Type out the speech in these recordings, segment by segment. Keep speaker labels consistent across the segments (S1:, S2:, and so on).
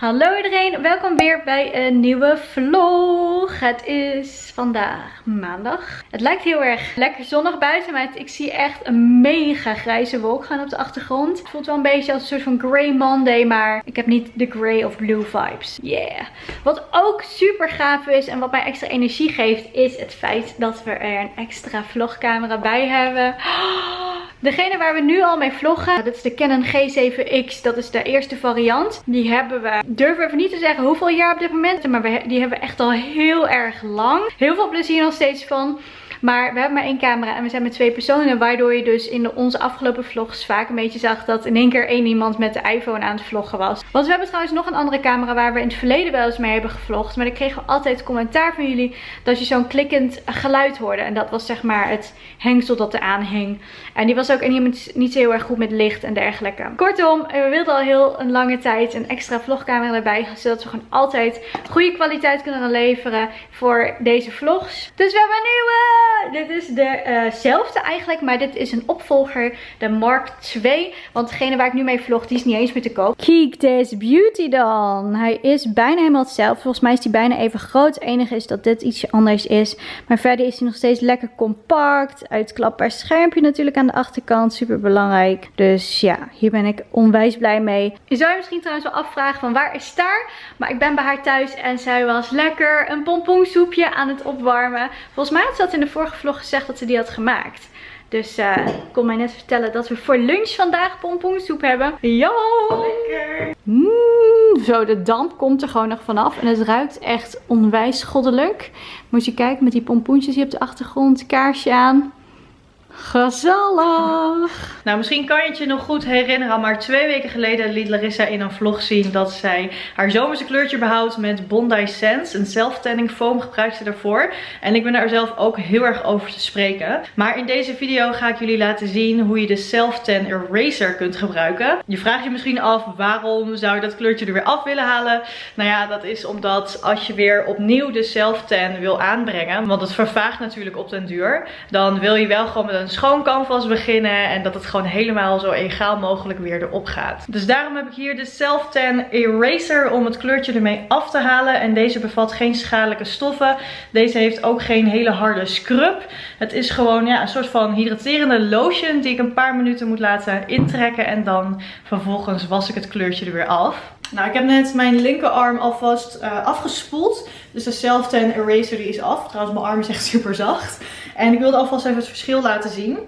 S1: Hallo iedereen, welkom weer bij een nieuwe vlog. Het is vandaag maandag. Het lijkt heel erg lekker zonnig buiten, maar ik zie echt een mega grijze wolk gaan op de achtergrond. Het voelt wel een beetje als een soort van grey Monday, maar ik heb niet de grey of blue vibes. Yeah. Wat ook super gaaf is en wat mij extra energie geeft, is het feit dat we er een extra vlogcamera bij hebben. Degene waar we nu al mee vloggen, dat is de Canon G7X. Dat is de eerste variant. Die hebben we, durven even niet te zeggen hoeveel jaar op dit moment. Maar die hebben we echt al heel erg lang. Heel veel plezier nog steeds van. Maar we hebben maar één camera en we zijn met twee personen. Waardoor je dus in onze afgelopen vlogs vaak een beetje zag dat in één keer één iemand met de iPhone aan het vloggen was. Want we hebben trouwens nog een andere camera waar we in het verleden wel eens mee hebben gevlogd. Maar dan kregen we altijd commentaar van jullie dat je zo'n klikkend geluid hoorde. En dat was zeg maar het hengsel dat eraan hing. En die was ook niet, niet heel erg goed met licht en dergelijke. Kortom, we wilden al heel een lange tijd een extra vlogcamera erbij. Zodat we gewoon altijd goede kwaliteit kunnen leveren voor deze vlogs. Dus we hebben een nieuwe! Dit is dezelfde uh eigenlijk, maar dit is een opvolger, de Mark II. Want degene waar ik nu mee vlog, die is niet eens meer te koop. Kijk deze beauty dan. Hij is bijna helemaal hetzelfde. Volgens mij is hij bijna even groot. Het enige is dat dit ietsje anders is. Maar verder is hij nog steeds lekker compact. Uitklapbaar schermpje natuurlijk aan de achterkant. Super belangrijk. Dus ja, hier ben ik onwijs blij mee. Je zou je misschien trouwens wel afvragen van waar is Star? Maar ik ben bij haar thuis en zij was lekker een pompoensoepje aan het opwarmen. Volgens mij had ze dat in de vorige vlog gezegd dat ze die had gemaakt. Dus uh, ik kon mij net vertellen dat we voor lunch vandaag pompoensoep hebben. Ja! Lekker! Mm, zo, de damp komt er gewoon nog vanaf. En het ruikt echt onwijs goddelijk. Moet je kijken met die pompoentjes hier op de achtergrond. Kaarsje aan. Gezellig!
S2: Nou, misschien kan je het je nog goed herinneren, maar twee weken geleden liet Larissa in een vlog zien dat zij haar zomerse kleurtje behoudt met Bondi Sense. Een self-tanning foam gebruikt ze daarvoor. En ik ben daar zelf ook heel erg over te spreken. Maar in deze video ga ik jullie laten zien hoe je de self-tan eraser kunt gebruiken. Je vraagt je misschien af, waarom zou je dat kleurtje er weer af willen halen? Nou ja, dat is omdat als je weer opnieuw de self-tan wil aanbrengen, want het vervaagt natuurlijk op den duur, dan wil je wel gewoon met een schoon canvas beginnen. En dat het gewoon helemaal zo egaal mogelijk weer erop gaat. Dus daarom heb ik hier de Self-Tan Eraser om het kleurtje ermee af te halen. En deze bevat geen schadelijke stoffen. Deze heeft ook geen hele harde scrub. Het is gewoon ja, een soort van hydraterende lotion die ik een paar minuten moet laten intrekken. En dan vervolgens was ik het kleurtje er weer af. Nou, ik heb net mijn linkerarm alvast uh, afgespoeld. Dus de Self-Tan Eraser die is af. Trouwens, mijn arm is echt super zacht. En ik wilde alvast even het verschil laten zien.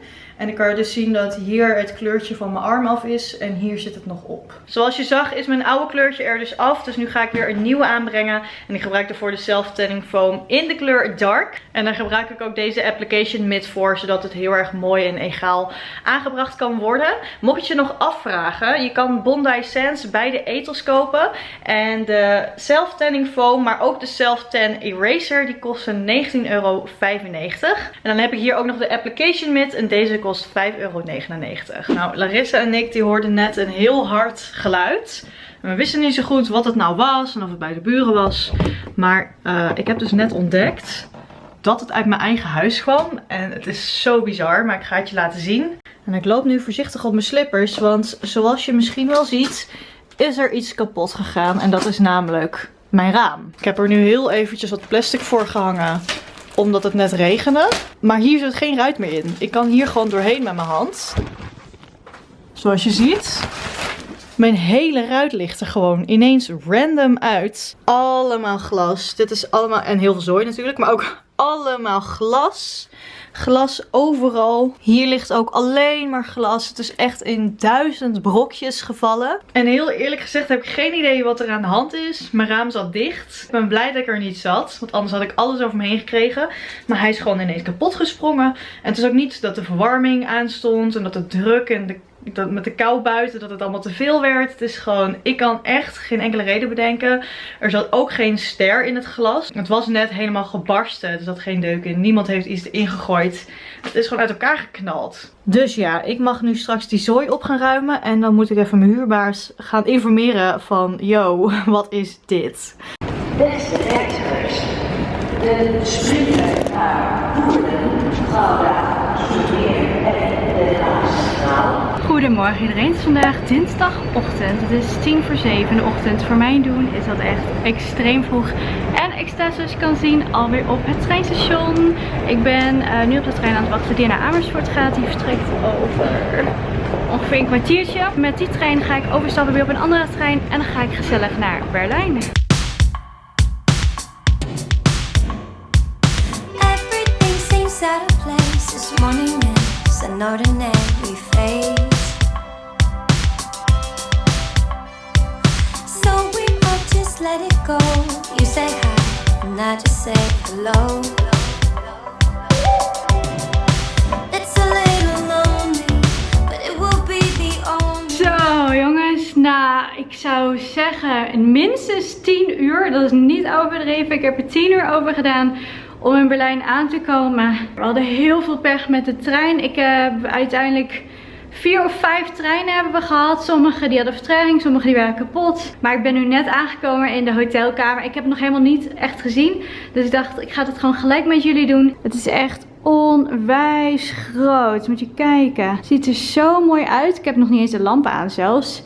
S2: En ik kan dus zien dat hier het kleurtje van mijn arm af is en hier zit het nog op. Zoals je zag is mijn oude kleurtje er dus af. Dus nu ga ik weer een nieuwe aanbrengen. En ik gebruik daarvoor de Self Tanning Foam in de kleur Dark. En daar gebruik ik ook deze Application Mitt voor. Zodat het heel erg mooi en egaal aangebracht kan worden. Mocht je nog afvragen. Je kan Bondi Sands bij de etels kopen. En de Self Tanning Foam maar ook de Self Tan Eraser. Die kosten 19,95 euro. En dan heb ik hier ook nog de Application Mitt. En deze kost 5,99 euro. Nou, Larissa en ik die hoorden net een heel hard geluid. we wisten niet zo goed wat het nou was en of het bij de buren was. Maar uh, ik heb dus net ontdekt dat het uit mijn eigen huis kwam. En het is zo bizar, maar ik ga het je laten zien. En ik loop nu voorzichtig op mijn slippers, want zoals je misschien wel ziet, is er iets kapot gegaan. En dat is namelijk mijn raam. Ik heb er nu heel eventjes wat plastic voor gehangen omdat het net regende. Maar hier zit geen ruit meer in. Ik kan hier gewoon doorheen met mijn hand. Zoals je ziet. Mijn hele ruit ligt er gewoon ineens random uit. Allemaal glas. Dit is allemaal, en heel veel zooi natuurlijk, maar ook allemaal glas. Glas overal. Hier ligt ook alleen maar glas. Het is echt in duizend brokjes gevallen. En heel eerlijk gezegd heb ik geen idee wat er aan de hand is. Mijn raam zat dicht. Ik ben blij dat ik er niet zat. Want anders had ik alles over me heen gekregen. Maar hij is gewoon ineens kapot gesprongen. En het is ook niet dat de verwarming aanstond. En dat de druk en de dat met de kou buiten, dat het allemaal te veel werd. Het is gewoon, ik kan echt geen enkele reden bedenken. Er zat ook geen ster in het glas. Het was net helemaal gebarsten. Er zat geen deuk in. Niemand heeft iets erin gegooid. Het is gewoon uit elkaar geknald. Dus ja, ik mag nu straks die zooi op gaan ruimen. En dan moet ik even mijn huurbaars gaan informeren van, yo, wat is dit? Beste reizigers, de sprinter naar Boerden, Gouda, Zoetermeer en de Haas
S1: Goedemorgen iedereen, het is vandaag dinsdagochtend. Het is tien voor zeven in de ochtend. Voor mijn doen is dat echt extreem vroeg. En ik sta zoals je kan zien alweer op het treinstation. Ik ben uh, nu op de trein aan het wachten die naar Amersfoort gaat. Die vertrekt over ongeveer een kwartiertje. Met die trein ga ik overstappen weer op een andere trein. En dan ga ik gezellig naar Berlijn. Minstens 10 uur. Dat is niet overdreven. Ik heb er 10 uur over gedaan om in Berlijn aan te komen. We hadden heel veel pech met de trein. Ik heb uiteindelijk vier of vijf treinen hebben we gehad. Sommige die hadden vertraging, sommige die waren kapot. Maar ik ben nu net aangekomen in de hotelkamer. Ik heb het nog helemaal niet echt gezien. Dus ik dacht, ik ga het gewoon gelijk met jullie doen. Het is echt onwijs groot. Moet je kijken. Het ziet er zo mooi uit. Ik heb nog niet eens de lampen aan zelfs.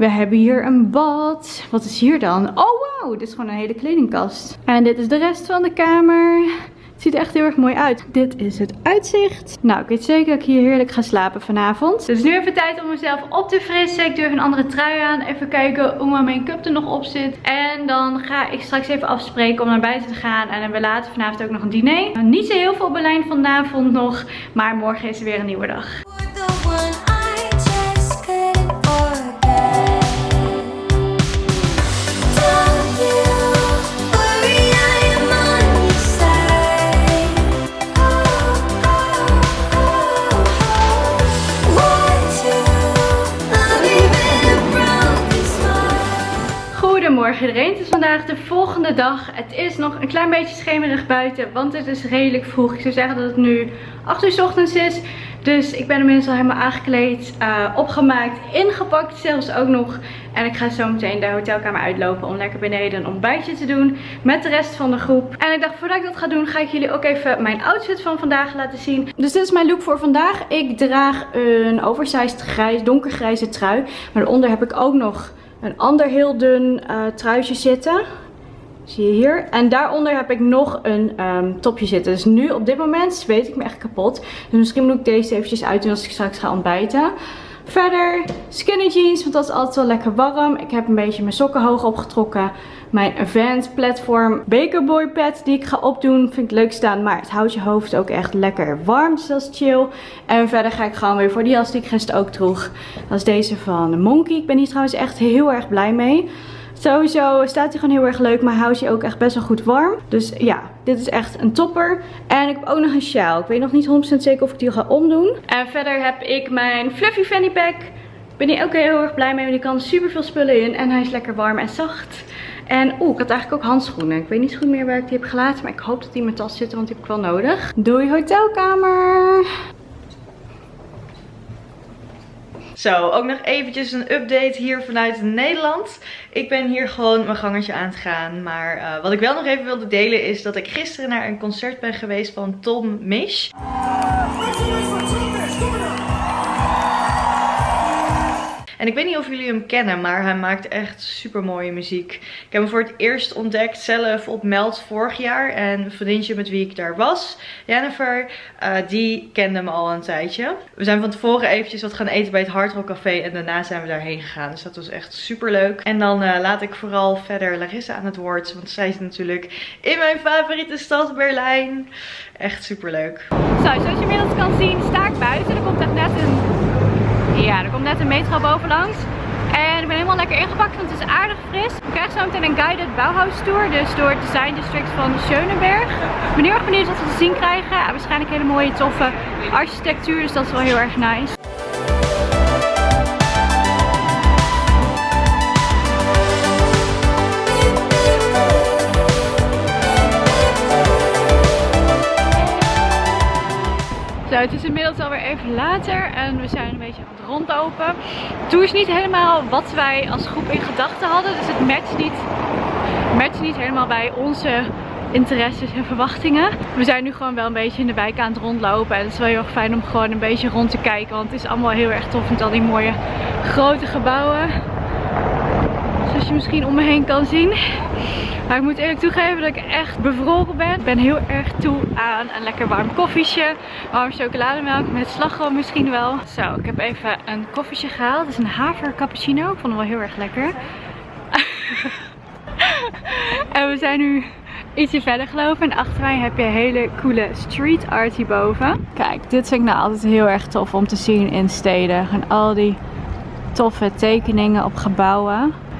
S1: We hebben hier een bad. Wat is hier dan? Oh wow, dit is gewoon een hele kledingkast. En dit is de rest van de kamer. Het ziet echt heel erg mooi uit. Dit is het uitzicht. Nou, ik weet zeker dat ik hier heerlijk ga slapen vanavond. Dus nu even tijd om mezelf op te frissen. Ik even een andere trui aan. Even kijken hoe mijn make-up er nog op zit. En dan ga ik straks even afspreken om naar buiten te gaan. En we later vanavond ook nog een diner. Nou, niet zo heel veel Berlijn vanavond nog. Maar morgen is er weer een nieuwe dag. Goedemorgen het is vandaag de volgende dag. Het is nog een klein beetje schemerig buiten, want het is redelijk vroeg. Ik zou zeggen dat het nu 8 uur 's ochtends is. Dus ik ben inmiddels al helemaal aangekleed, eh, opgemaakt, ingepakt zelfs ook nog. En ik ga zo meteen de hotelkamer uitlopen om lekker beneden een ontbijtje te doen met de rest van de groep. En ik dacht voordat ik dat ga doen, ga ik jullie ook even mijn outfit van vandaag laten zien. Dus dit is mijn look voor vandaag. Ik draag een oversized grijs, donkergrijze trui. Maar daaronder heb ik ook nog een ander heel dun uh, truitje zitten. Zie je hier. En daaronder heb ik nog een ehm, topje zitten. Dus nu op dit moment zweet ik me echt kapot. Dus misschien moet ik deze eventjes uitdoen als ik straks ga ontbijten. Verder skinny jeans, want dat is altijd wel lekker warm. Ik heb een beetje mijn sokken hoog opgetrokken. Mijn Vans platform Bakerboy pad die ik ga opdoen. Vind ik leuk staan, maar het houdt je hoofd ook echt lekker warm. Dus dat is chill. En verder ga ik gewoon weer voor die jas die ik gisteren ook droeg. Dat is deze van Monkey. Ik ben hier trouwens echt heel erg blij mee. Sowieso staat hij gewoon heel erg leuk, maar houdt je ook echt best wel goed warm. Dus ja, dit is echt een topper. En ik heb ook nog een sjaal. Ik weet nog niet 100% zeker of ik die ga omdoen. En verder heb ik mijn Fluffy Fanny Pack. Ik ben hier ook heel erg blij mee, want die kan super veel spullen in. En hij is lekker warm en zacht. En oeh, ik had eigenlijk ook handschoenen. Ik weet niet goed meer waar ik die heb gelaten, maar ik hoop dat die in mijn tas zitten, want die heb ik wel nodig. Doei hotelkamer!
S2: Zo, ook nog eventjes een update hier vanuit Nederland. Ik ben hier gewoon mijn gangetje aan het gaan. Maar uh, wat ik wel nog even wilde delen is dat ik gisteren naar een concert ben geweest van Tom Misch. En ik weet niet of jullie hem kennen, maar hij maakt echt super mooie muziek. Ik heb hem voor het eerst ontdekt zelf op Meld vorig jaar. En een vriendje met wie ik daar was, Jennifer, uh, die kende me al een tijdje. We zijn van tevoren eventjes wat gaan eten bij het Hard Rock Café en daarna zijn we daarheen gegaan. Dus dat was echt super leuk. En dan uh, laat ik vooral verder Larissa aan het woord, want zij is natuurlijk in mijn favoriete stad Berlijn. Echt super leuk.
S1: Zo, zoals je inmiddels kan zien sta ik buiten. Er komt echt net een ja, er komt net een metro bovenlangs. En ik ben helemaal lekker ingepakt, want het is aardig fris. We krijgen zo meteen een guided Bauhaus tour, dus door het design district van Schönenberg. Ik ben heel erg benieuwd wat we te zien krijgen. En waarschijnlijk hele mooie, toffe architectuur, dus dat is wel heel erg nice. Zo, het is inmiddels alweer even later en we zijn een beetje rondlopen. Tour is niet helemaal wat wij als groep in gedachten hadden, dus het matcht niet, matcht niet helemaal bij onze interesses en verwachtingen. We zijn nu gewoon wel een beetje in de wijk aan het rondlopen. En het is wel heel erg fijn om gewoon een beetje rond te kijken. Want het is allemaal heel erg tof met al die mooie grote gebouwen. Misschien om me heen kan zien. Maar ik moet eerlijk toegeven dat ik echt bevroren ben. Ik ben heel erg toe aan een lekker warm koffietje. Warm chocolademelk met slagroom misschien wel. Zo, ik heb even een koffietje gehaald. Het is een haver cappuccino. Ik vond hem wel heel erg lekker. en we zijn nu ietsje verder gelopen. En achter mij heb je hele coole street art hierboven. Kijk, dit vind ik nou altijd heel erg tof om te zien in steden. En al die toffe tekeningen op gebouwen.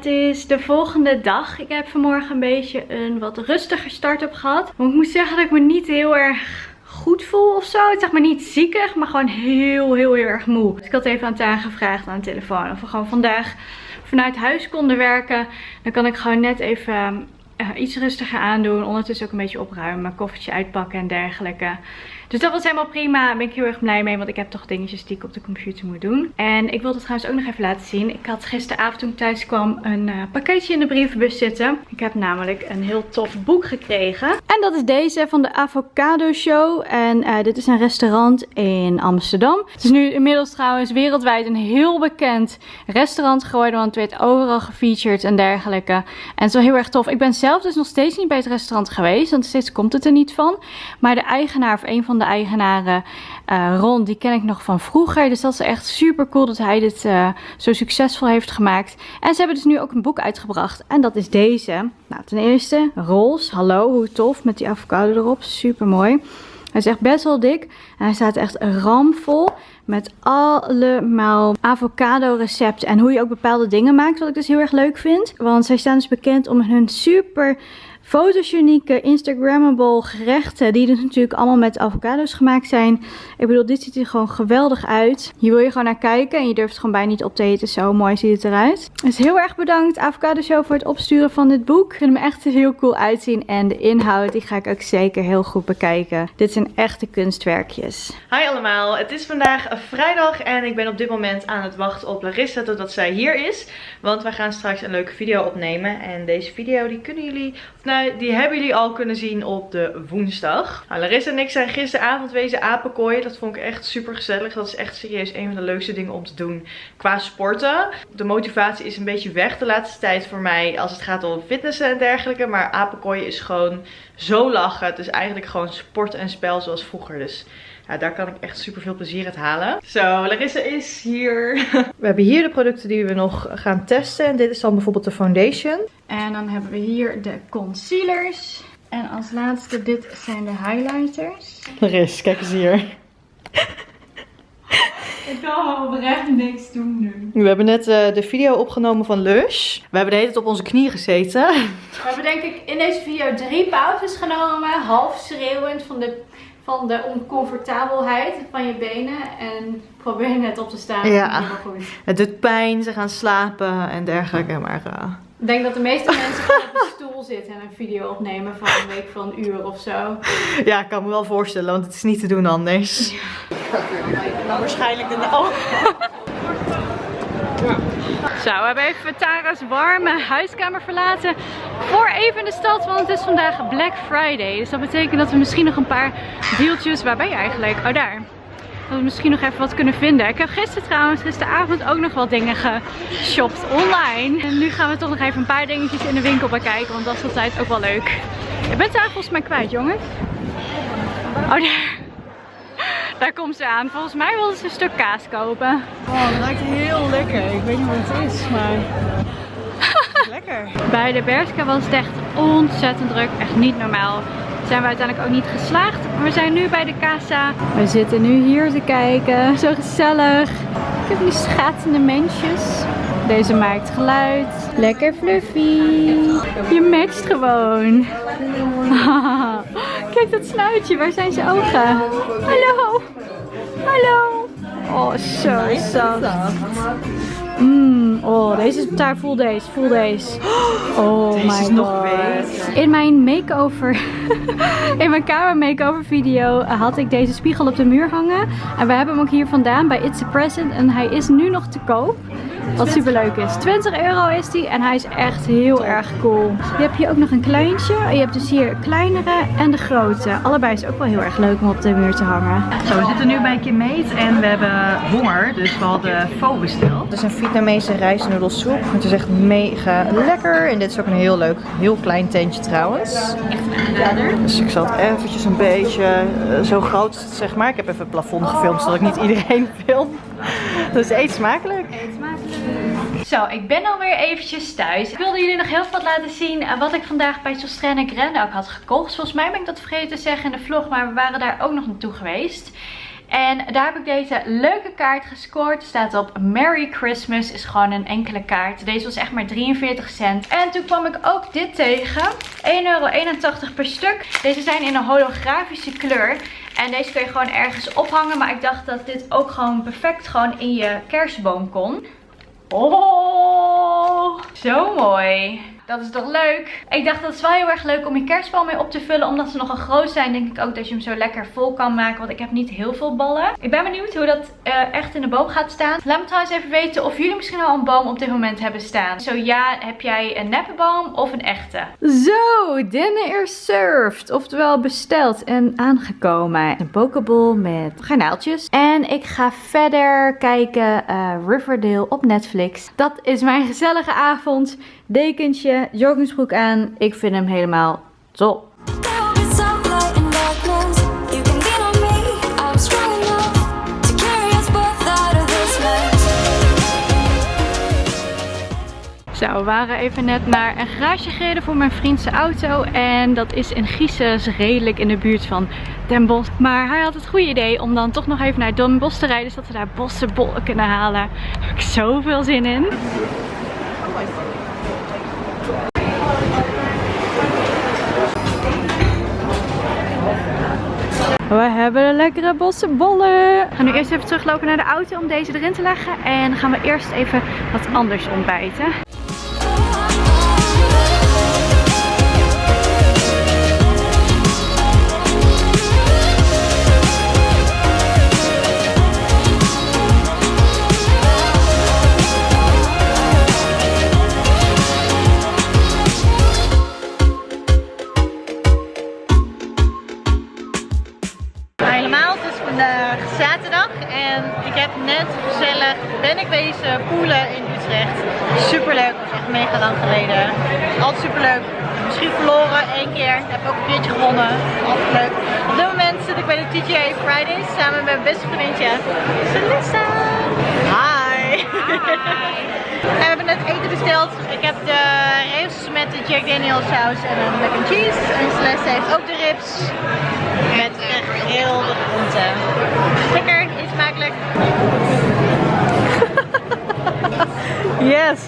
S1: Het is de volgende dag. Ik heb vanmorgen een beetje een wat rustiger start-up gehad. Maar ik moet zeggen dat ik me niet heel erg goed voel of zo. Het zeg maar niet ziekig, maar gewoon heel, heel, heel erg moe. Dus ik had even aan Taan gevraagd aan de telefoon of we gewoon vandaag vanuit huis konden werken. Dan kan ik gewoon net even eh, iets rustiger aandoen. Ondertussen ook een beetje opruimen, koffertje uitpakken en dergelijke. Dus dat was helemaal prima. Daar ben ik heel erg blij mee, want ik heb toch dingetjes die ik op de computer moet doen. En ik wilde het trouwens ook nog even laten zien. Ik had gisteravond toen ik thuis kwam een eh, pakketje in de brievenbus zitten. Ik heb namelijk een heel tof boek gekregen. En dat is deze van de Avocado Show. En eh, dit is een restaurant in Amsterdam. Het is nu inmiddels trouwens wereldwijd een heel bekend restaurant geworden. Want het werd overal gefeatured en dergelijke. En het is wel heel erg tof. Ik ben zelf dus nog steeds niet bij het restaurant geweest. Want steeds komt het er niet van. Maar de eigenaar of een van de eigenaren, eh, Ron, die ken ik nog van vroeger. Dus dat is echt super cool dat hij dit eh, zo succesvol heeft gemaakt. En ze hebben dus nu ook een boek uitgebracht. En dat is deze. Nou, ten eerste, Rolls. Hallo, hoe tof. Met die avocado erop. Super mooi. Hij is echt best wel dik. En hij staat echt ramvol met allemaal avocado recepten. En hoe je ook bepaalde dingen maakt. Wat ik dus heel erg leuk vind. Want zij staan dus bekend om hun super fotogenieke, instagrammable gerechten. Die dus natuurlijk allemaal met avocado's gemaakt zijn. Ik bedoel, dit ziet er gewoon geweldig uit. Hier wil je gewoon naar kijken. En je durft gewoon bijna niet op te eten. Zo mooi ziet het eruit. Dus heel erg bedankt Avocado Show voor het opsturen van dit boek. Ik vind hem echt heel cool uitzien. En de inhoud, die ga ik ook zeker heel goed bekijken. Dit zijn echte kunstwerkjes.
S2: Hi allemaal, het is vandaag vrijdag en ik ben op dit moment aan het wachten op Larissa totdat zij hier is. Want wij gaan straks een leuke video opnemen en deze video die kunnen jullie, of die hebben jullie al kunnen zien op de woensdag. Nou, Larissa en ik zijn gisteravond wezen apenkooien, dat vond ik echt super gezellig. Dat is echt serieus een van de leukste dingen om te doen qua sporten. De motivatie is een beetje weg de laatste tijd voor mij als het gaat om fitnessen en dergelijke. Maar apenkooien is gewoon zo lachen. Het is eigenlijk gewoon sport en spel zoals vroeger. Dus ja, daar kan ik echt super veel plezier uit halen. Zo, Larissa is hier. We hebben hier de producten die we nog gaan testen. En dit is dan bijvoorbeeld de foundation.
S1: En dan hebben we hier de concealers. En als laatste, dit zijn de highlighters.
S2: Laris, kijk eens hier.
S1: Ik kan oprecht niks doen nu.
S2: We hebben net eh, de video opgenomen van Lush. We hebben de hele tijd op onze knieën gezeten.
S1: We hebben denk ik in deze video drie pauzes genomen. Half schreeuwend van de, van de oncomfortabelheid van je benen. En probeer net op te staan.
S2: Ja.
S1: Goed.
S2: Het doet pijn, ze gaan slapen en dergelijke. Maar eh,
S1: Ik denk dat de meeste mensen gewoon op een stoel zitten en een video opnemen van een week van een uur of zo.
S2: ja, ik kan me wel voorstellen, want het is niet te doen anders. waarschijnlijk de... Oh.
S1: Zo, we hebben even Tara's warme huiskamer verlaten voor even de stad, want het is vandaag Black Friday. Dus dat betekent dat we misschien nog een paar deeltjes, waar ben je eigenlijk? Oh daar. Dat we misschien nog even wat kunnen vinden. Ik heb gisteren trouwens, gisteravond ook nog wat dingen geshopt online. En nu gaan we toch nog even een paar dingetjes in de winkel bekijken, want dat is altijd ook wel leuk. Ik ben Tara volgens mij kwijt, jongens. Oh, daar. Daar komt ze aan. Volgens mij wilde ze een stuk kaas kopen.
S2: oh, dat ruikt heel lekker. Ik weet niet wat het is, maar... lekker.
S1: Bij de Berska was het echt ontzettend druk. Echt niet normaal. Zijn we uiteindelijk ook niet geslaagd. Maar we zijn nu bij de casa. We zitten nu hier te kijken. Zo gezellig. Ik heb die schatende mensjes. Deze maakt geluid. Lekker fluffy. Je matcht gewoon. Kijk dat snuitje. Waar zijn zijn ogen? Hallo. Hallo. Oh, zo zacht. Mm, oh, deze is daar. Voel deze. Voel deze. Oh
S2: Deze
S1: my
S2: is nog beter.
S1: In mijn make-over, in mijn kamer make-over video had ik deze spiegel op de muur hangen. En we hebben hem ook hier vandaan bij It's a Present. En hij is nu nog te koop. Wat super leuk is. 20 euro is die en hij is echt heel erg cool. Je hebt hier ook nog een kleintje. Je hebt dus hier kleinere en de grote. Allebei is ook wel heel erg leuk om op de muur te hangen.
S2: Zo, we zitten nu bij Kimmeet en we hebben honger, dus we hadden pho besteld.
S3: Het is een Vietnamese rijstnoedelsoep. Het is echt mega lekker. En dit is ook een heel leuk, heel klein tentje trouwens. Dus ik zal het eventjes een beetje eh, zo groot, zeg maar. Ik heb even het plafond gefilmd, zodat ik niet iedereen film. Dus eet smakelijk.
S1: Zo, ik ben alweer eventjes thuis. Ik wilde jullie nog heel wat laten zien eh, wat ik vandaag bij Sostrenne Grande ook had gekocht. Volgens mij ben ik dat vergeten te zeggen in de vlog, maar we waren daar ook nog naartoe geweest. En daar heb ik deze leuke kaart gescoord. Staat op Merry Christmas. Is gewoon een enkele kaart. Deze was echt maar 43 cent. En toen kwam ik ook dit tegen. 1,81 euro per stuk. Deze zijn in een holografische kleur. En deze kun je gewoon ergens ophangen. Maar ik dacht dat dit ook gewoon perfect gewoon in je kerstboom kon. Oh, zo mooi. Dat is toch leuk? Ik dacht dat is wel heel erg leuk om je kerstbal mee op te vullen. Omdat ze nogal groot zijn, denk ik ook dat je hem zo lekker vol kan maken. Want ik heb niet heel veel ballen. Ik ben benieuwd hoe dat eh, echt in de boom gaat staan. Laat me trouwens even weten of jullie misschien al een boom op dit moment hebben staan. Zo ja, heb jij een neppe boom of een echte? Zo, dinner is served. Oftewel besteld en aangekomen. Een pokeball met garnaaltjes. En ik ga verder kijken eh, Riverdale op Netflix. Dat is mijn gezellige avond. Dekentje, joggingsbroek aan. Ik vind hem helemaal top. Zo, we waren even net naar een garage gereden voor mijn vriend zijn auto. En dat is in Giezen, dus redelijk in de buurt van Den Bosch. Maar hij had het goede idee om dan toch nog even naar Den Bosch te rijden. Zodat we daar bossenbollen kunnen halen. Daar heb ik zoveel zin in. We hebben een lekkere bossenbollen. We gaan nu eerst even teruglopen naar de auto om deze erin te leggen. En dan gaan we eerst even wat anders ontbijten.
S3: Altijd leuk. Op dit moment zit ik bij de TGA Fridays samen met mijn beste vriendje, Celissa. Hi. En we hebben net eten besteld. Ik heb de ribs met de Jack Daniels saus en een mac and cheese. En Celeste heeft ook de ribs met gegrilde groenten. Lekker, eet smakelijk. Yes,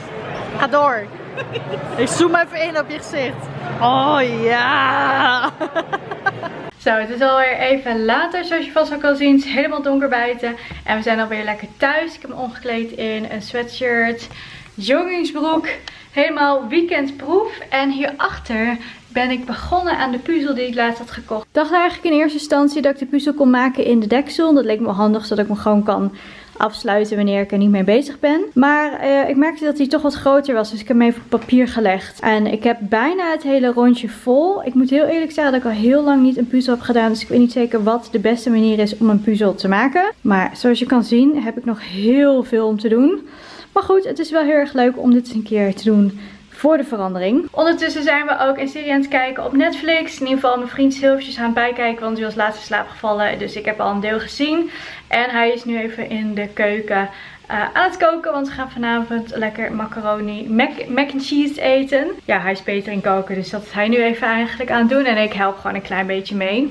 S3: ga door. Ik zoom even in op je gezicht. Oh ja.
S1: Zo, het is alweer even later, zoals je vast al zien. Het is helemaal donker buiten. En we zijn alweer lekker thuis. Ik heb me omgekleed in een sweatshirt, joggingsbroek. Helemaal weekendproef. En hierachter ben ik begonnen aan de puzzel die ik laatst had gekocht. Ik dacht eigenlijk in eerste instantie dat ik de puzzel kon maken in de deksel. Dat leek me handig, zodat ik hem gewoon kan afsluiten wanneer ik er niet mee bezig ben. Maar eh, ik merkte dat hij toch wat groter was. Dus ik heb hem even op papier gelegd. En ik heb bijna het hele rondje vol. Ik moet heel eerlijk zeggen dat ik al heel lang niet een puzzel heb gedaan. Dus ik weet niet zeker wat de beste manier is om een puzzel te maken. Maar zoals je kan zien heb ik nog heel veel om te doen. Maar goed, het is wel heel erg leuk om dit eens een keer te doen voor de verandering. Ondertussen zijn we ook een serie aan het kijken op Netflix. In ieder geval mijn vriend Silvertjes aan het bijkijken, want die was laatst in slaap gevallen. Dus ik heb al een deel gezien. En hij is nu even in de keuken eh, aan het koken. Want we gaan vanavond lekker macaroni mac, mac and cheese eten. Ja, hij is beter in koken. Dus dat is hij nu even eigenlijk aan het doen. En ik help gewoon een klein beetje mee.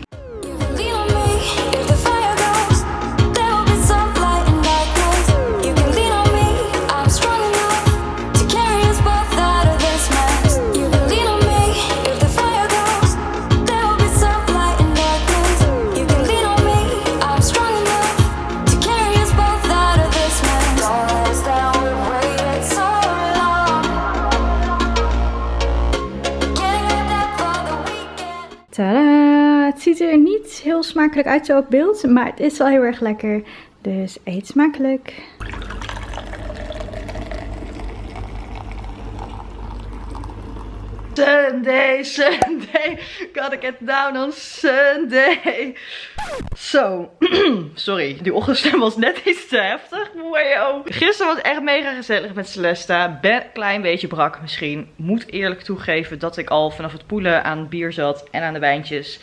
S1: Smakelijk uit zo op beeld. Maar het is wel heel erg lekker. Dus eet smakelijk.
S2: Sunday, Sunday, gotta get down on Sunday. Zo, sorry, die ochtendstem was net iets te heftig. Wow. Gisteren was echt mega gezellig met Celesta. Ben een klein beetje brak misschien. Moet eerlijk toegeven dat ik al vanaf het poelen aan bier zat en aan de wijntjes.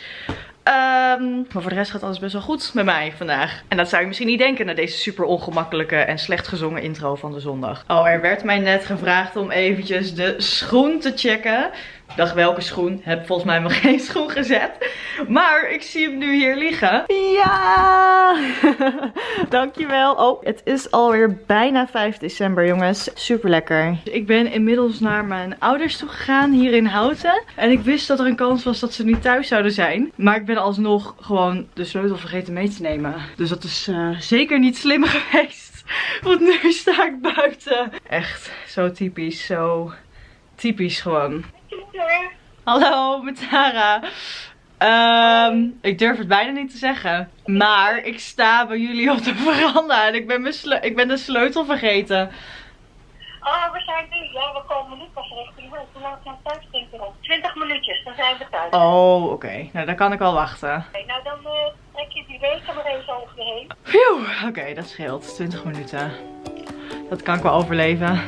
S2: Ehm, maar voor de rest gaat alles best wel goed met mij vandaag. En dat zou je misschien niet denken na deze super ongemakkelijke en slecht gezongen intro van de zondag. Oh, er werd mij net gevraagd om eventjes de schoen te checken. Dacht welke schoen? Heb volgens mij nog geen schoen gezet. Maar ik zie hem nu hier liggen. Ja! Dankjewel. Oh, het is alweer bijna 5 december jongens. Super lekker. Ik ben inmiddels naar mijn ouders toe gegaan hier in Houten. En ik wist dat er een kans was dat ze niet thuis zouden zijn. Maar ik ben alsnog gewoon de sleutel vergeten mee te nemen. Dus dat is eh, zeker niet slim geweest. Want nu sta ik buiten. Echt zo typisch. Zo typisch gewoon. Hallo, met Tara. Ehm, ik durf het bijna niet te zeggen. Maar ik sta bij jullie op de veranda en ik ben, mijn ik ben de sleutel vergeten.
S4: Oh, we zijn nu. Ja, we komen nu pas richting huis. Hoe lang zijn thuis, denk ik? 20 minuutjes, dan zijn we thuis.
S2: Oh, oké. Nou, dan kan ik wel wachten.
S4: Oké, nou, dan eh, trek je die weken maar even over je heen.
S2: Phew, oké, dat scheelt. 20 minuten. Dat kan ik wel overleven.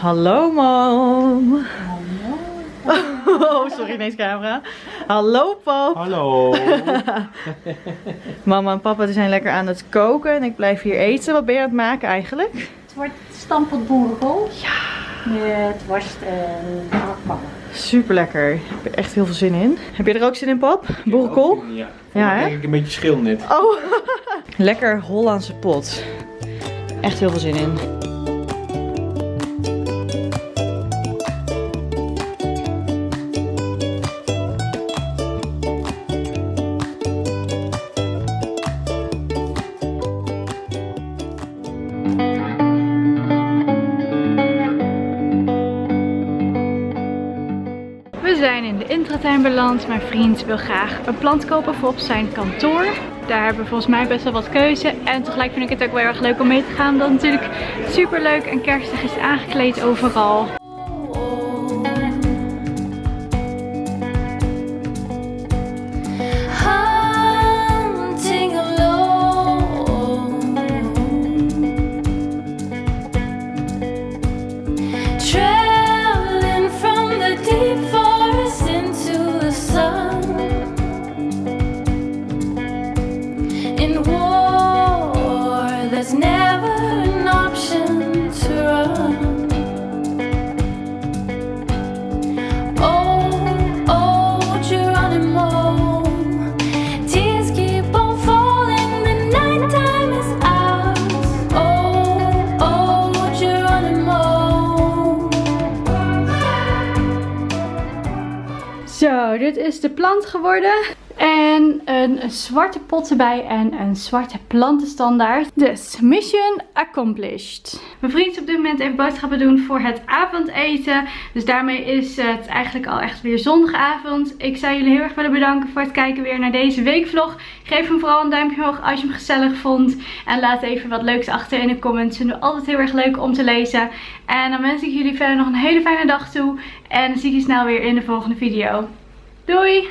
S2: Hallo, mom. Oh, sorry, ineens camera. Hallo, pap.
S5: Hallo.
S2: Mama en papa zijn lekker aan het koken en ik blijf hier eten. Wat ben je aan het maken eigenlijk?
S6: Het wordt stampot boerenkool. Ja. Met worst en gehaktballen.
S2: Super lekker. Ik heb er echt heel veel zin in. Heb je er ook zin in, pap? Boerenkool?
S5: Ja.
S2: Ja, hè?
S5: denk ik een beetje schil net.
S2: Oh, lekker Hollandse pot. Echt heel veel zin in.
S1: We zijn in de intratuin beland. Mijn vriend wil graag een plant kopen voor op zijn kantoor. Daar hebben we volgens mij best wel wat keuze. En tegelijk vind ik het ook wel erg leuk om mee te gaan. Het natuurlijk super leuk en kerstig is aangekleed overal. De plant geworden. En een zwarte pot erbij en een zwarte plantenstandaard. Dus, mission accomplished. Mijn vriend is op dit moment even boodschappen doen voor het avondeten. Dus daarmee is het eigenlijk al echt weer zondagavond. Ik zou jullie heel erg willen bedanken voor het kijken weer naar deze weekvlog. Geef hem vooral een duimpje omhoog als je hem gezellig vond. En laat even wat leuks achter in de comments. Vinden we altijd heel erg leuk om te lezen. En dan wens ik jullie verder nog een hele fijne dag toe. En zie ik je snel weer in de volgende video. Doei!